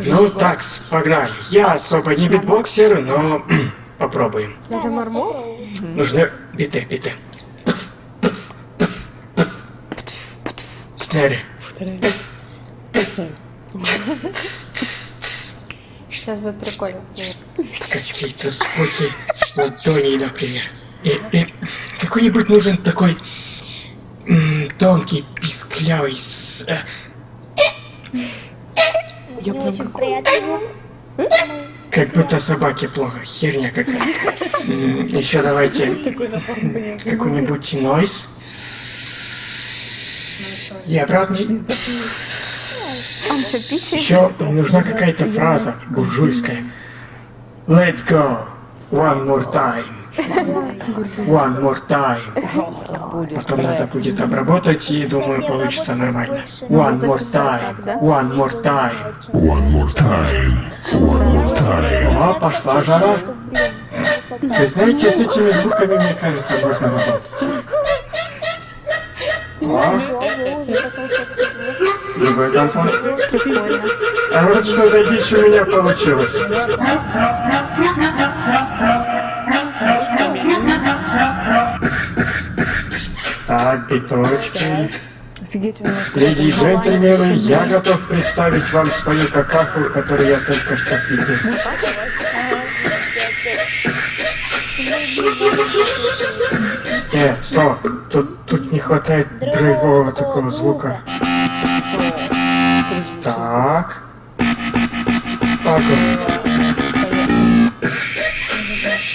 Ну так, погнали. Я особо не битбоксер, но попробуем. Это мармок? Нужны биты, биты. Снэри. Сейчас будет прикольно. Какие-то звуки ладоней, например. И, и какой-нибудь нужен такой тонкий, писклявый с... э, Я прям как... приятно. как будто собаке плохо. Херня какая-то. Еще давайте какой-нибудь нойз. И писает? Еще нужна какая-то фраза буржуйская. Let's go. One more time. One more time. Потом надо будет обработать и думаю получится нормально. One more time. One more time. One more time. One more time. О, пошла жара. Вы знаете, с этими звуками, мне кажется, можно работать. Другой. Прикольно. А вот что за дичь у меня получилось. Так, биточки. Офигеть, у нас Леди и джентльмены, я готов представить вам свою какаху, которую я только что видел. Э, стоп, тут, тут не хватает драйвового такого звука. Так.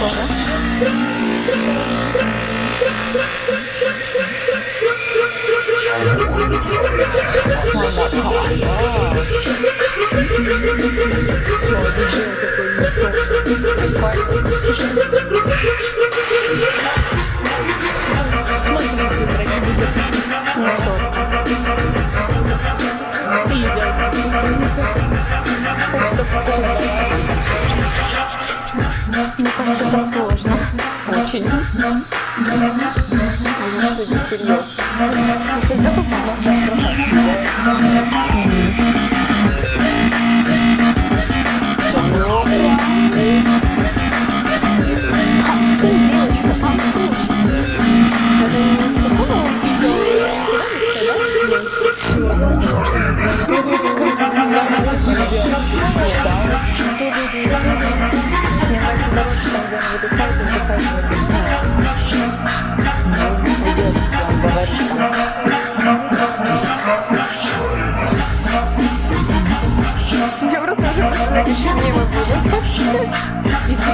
Ага. Мне кажется, сложно. Очень. Надо судить серьезно. Это запомнила. Я просто уже представляю, что мемы будут. И ты все.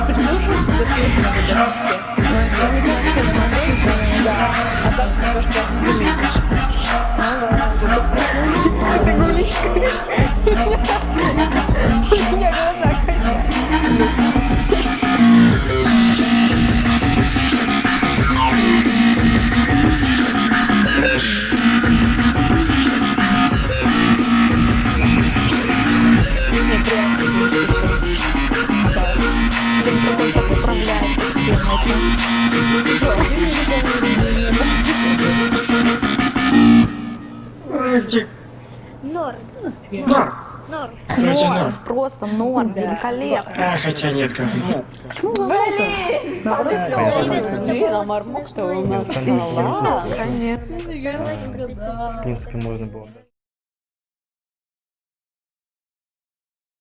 Но это не как все Норм. норм. Норм, норм. просто норм, великолепно. А, хотя нет, говно. Блин, а мармок, что у нас конечно. В принципе, можно было.